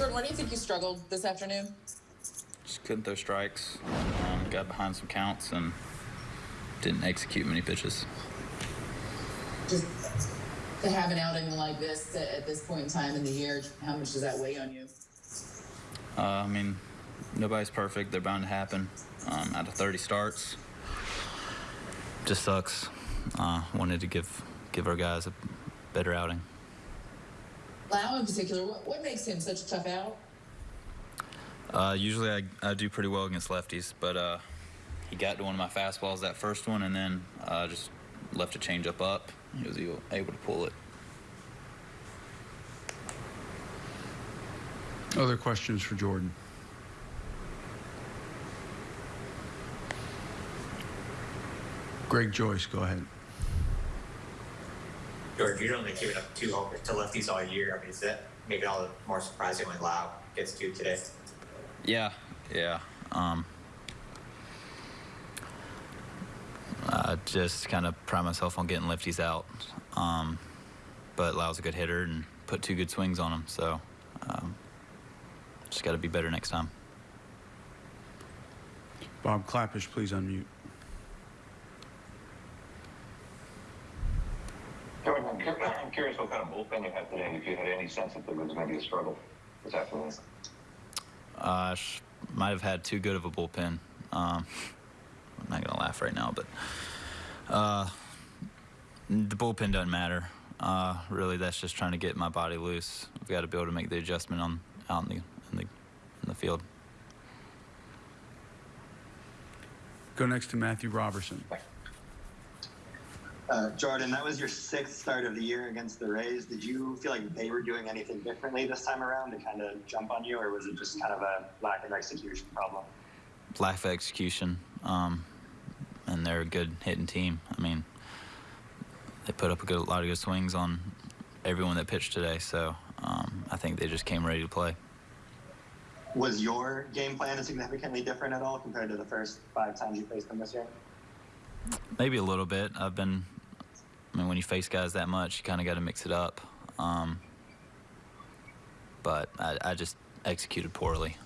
Jordan, why do you think you struggled this afternoon? Just couldn't throw strikes. Um, got behind some counts and didn't execute many pitches. Just to have an outing like this at this point in time in the year, how much does that weigh on you? Uh, I mean, nobody's perfect. They're bound to happen. Um, out of 30 starts, just sucks. Uh, wanted to give give our guys a better outing. Lowe in particular, what, what makes him such a tough out? Uh, usually I, I do pretty well against lefties, but uh, he got to one of my fastballs that first one and then uh, just left a changeup up. He was able, able to pull it. Other questions for Jordan? Greg Joyce, go ahead. George, you've only given up two homers to lefties all year. I mean, is that maybe all the more surprising when Lowe gets two today? Yeah, yeah. Um, I just kind of pride myself on getting lefties out. Um, but Lowe's a good hitter and put two good swings on him. So um, just got to be better next time. Bob Clappish, please unmute. I'm curious what kind of bullpen you had today, if you had any sense that there was going to be a struggle this afternoon. Uh, sh- might have had too good of a bullpen. Um, I'm not gonna laugh right now, but uh, the bullpen doesn't matter. Uh, really, that's just trying to get my body loose. I've got to be able to make the adjustment on out in the in the in the field. Go next to Matthew Robertson. Uh, Jordan, that was your sixth start of the year against the Rays. Did you feel like they were doing anything differently this time around to kind of jump on you, or was it just kind of a lack of execution problem? Lack of execution, um, and they're a good hitting team. I mean, they put up a good, lot of good swings on everyone that pitched today. So um, I think they just came ready to play. Was your game plan significantly different at all compared to the first five times you faced them this year? Maybe a little bit. I've been. I mean, when you face guys that much, you kind of got to mix it up. Um, but I, I just executed poorly.